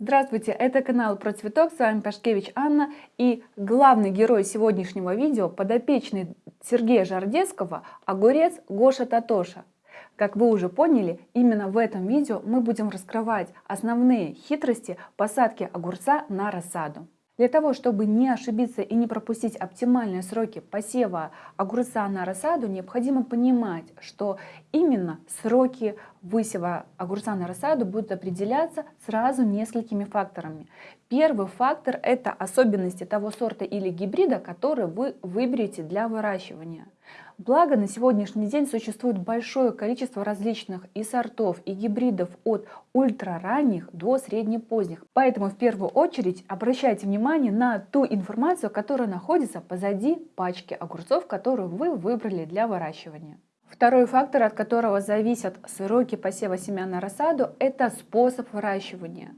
Здравствуйте, это канал про цветок, с вами Пашкевич Анна и главный герой сегодняшнего видео подопечный Сергея Жардецкого огурец Гоша Татоша. Как вы уже поняли, именно в этом видео мы будем раскрывать основные хитрости посадки огурца на рассаду. Для того, чтобы не ошибиться и не пропустить оптимальные сроки посева огурца на рассаду, необходимо понимать, что именно сроки высева огурца на рассаду будут определяться сразу несколькими факторами. Первый фактор – это особенности того сорта или гибрида, который вы выберете для выращивания. Благо на сегодняшний день существует большое количество различных и сортов, и гибридов от ультраранних до среднепоздних. Поэтому в первую очередь обращайте внимание на ту информацию, которая находится позади пачки огурцов, которую вы выбрали для выращивания. Второй фактор, от которого зависят сроки посева семян на рассаду, это способ выращивания.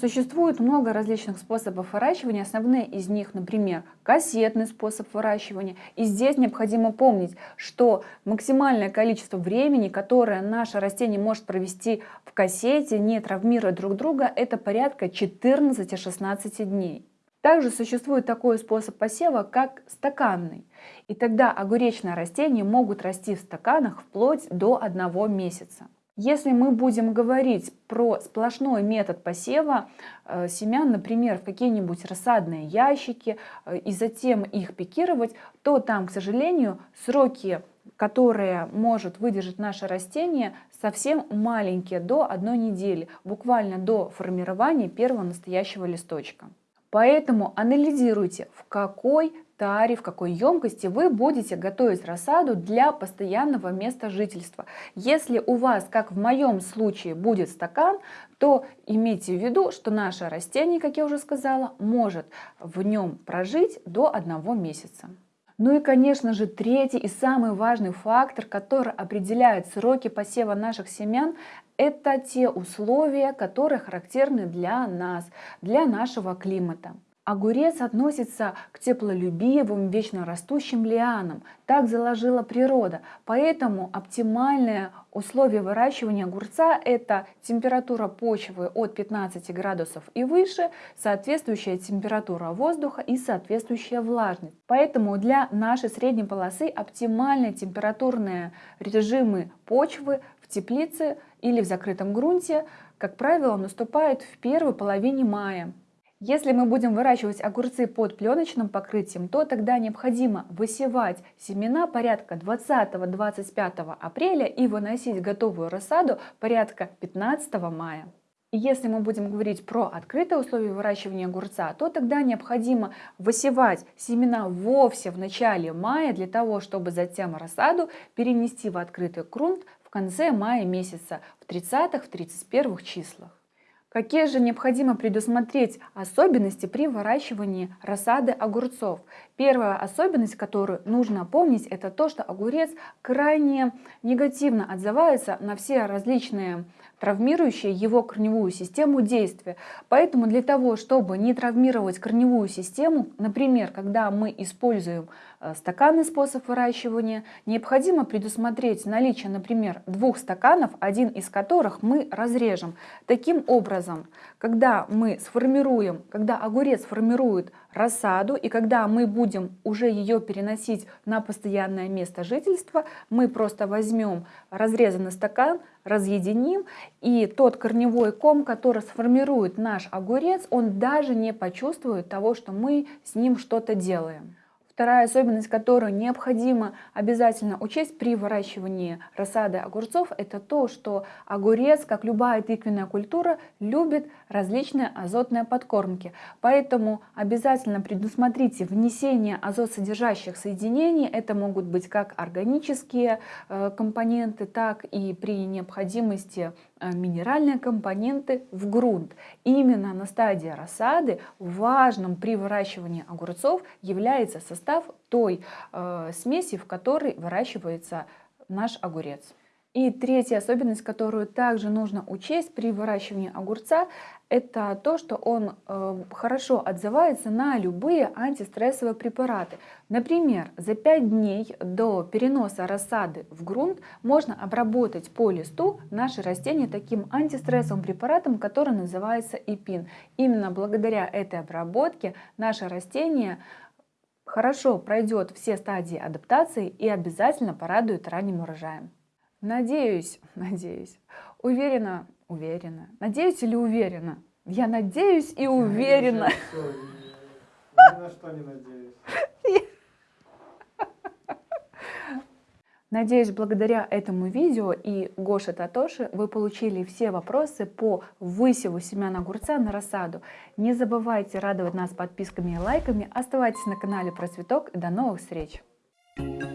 Существует много различных способов выращивания. Основные из них, например, кассетный способ выращивания. И здесь необходимо помнить, что максимальное количество времени, которое наше растение может провести в кассете, не травмируя друг друга, это порядка 14-16 дней. Также существует такой способ посева, как стаканный. И тогда огуречные растения могут расти в стаканах вплоть до одного месяца. Если мы будем говорить про сплошной метод посева э, семян, например, в какие-нибудь рассадные ящики, э, и затем их пикировать, то там, к сожалению, сроки, которые может выдержать наше растение, совсем маленькие, до одной недели, буквально до формирования первого настоящего листочка. Поэтому анализируйте, в какой таре, в какой емкости вы будете готовить рассаду для постоянного места жительства. Если у вас, как в моем случае, будет стакан, то имейте в виду, что наше растение, как я уже сказала, может в нем прожить до одного месяца. Ну и, конечно же, третий и самый важный фактор, который определяет сроки посева наших семян, это те условия, которые характерны для нас, для нашего климата. Огурец относится к теплолюбивым, вечно растущим лианам. Так заложила природа. Поэтому оптимальное условие выращивания огурца – это температура почвы от 15 градусов и выше, соответствующая температура воздуха и соответствующая влажность. Поэтому для нашей средней полосы оптимальные температурные режимы почвы в теплице или в закрытом грунте, как правило, наступают в первой половине мая. Если мы будем выращивать огурцы под пленочным покрытием, то тогда необходимо высевать семена порядка 20-25 апреля и выносить готовую рассаду порядка 15 мая. Если мы будем говорить про открытые условия выращивания огурца, то тогда необходимо высевать семена вовсе в начале мая для того, чтобы затем рассаду перенести в открытый грунт в конце мая месяца, в 30-31 числах. Какие же необходимо предусмотреть особенности при выращивании рассады огурцов? Первая особенность, которую нужно помнить, это то, что огурец крайне негативно отзывается на все различные травмирующие его корневую систему действия. Поэтому для того, чтобы не травмировать корневую систему, например, когда мы используем э, стаканный способ выращивания, необходимо предусмотреть наличие, например, двух стаканов, один из которых мы разрежем. Таким образом, когда мы сформируем, когда огурец формирует рассаду, и когда мы будем уже ее переносить на постоянное место жительства, мы просто возьмем разрезанный стакан, разъединим, и тот корневой ком, который сформирует наш огурец, он даже не почувствует того, что мы с ним что-то делаем. Вторая особенность, которую необходимо обязательно учесть при выращивании рассады огурцов, это то, что огурец, как любая тыквенная культура, любит различные азотные подкормки. Поэтому обязательно предусмотрите внесение азотсодержащих соединений. Это могут быть как органические э, компоненты, так и при необходимости минеральные компоненты в грунт. Именно на стадии рассады важным при выращивании огурцов является состав той э, смеси, в которой выращивается наш огурец. И третья особенность, которую также нужно учесть при выращивании огурца, это то, что он э, хорошо отзывается на любые антистрессовые препараты. Например, за 5 дней до переноса рассады в грунт можно обработать по листу наши растения таким антистрессовым препаратом, который называется ИПИН. Именно благодаря этой обработке наше растение хорошо пройдет все стадии адаптации и обязательно порадует ранним урожаем. Надеюсь, надеюсь, уверена, уверена. Надеюсь или уверена? Я надеюсь и уверена. Ни на что не надеюсь. Надеюсь, благодаря этому видео и Гоша Татоши вы получили все вопросы по высеву семян огурца на рассаду. Не забывайте радовать нас подписками и лайками. Оставайтесь на канале Про Цветок и до новых встреч! Thank you.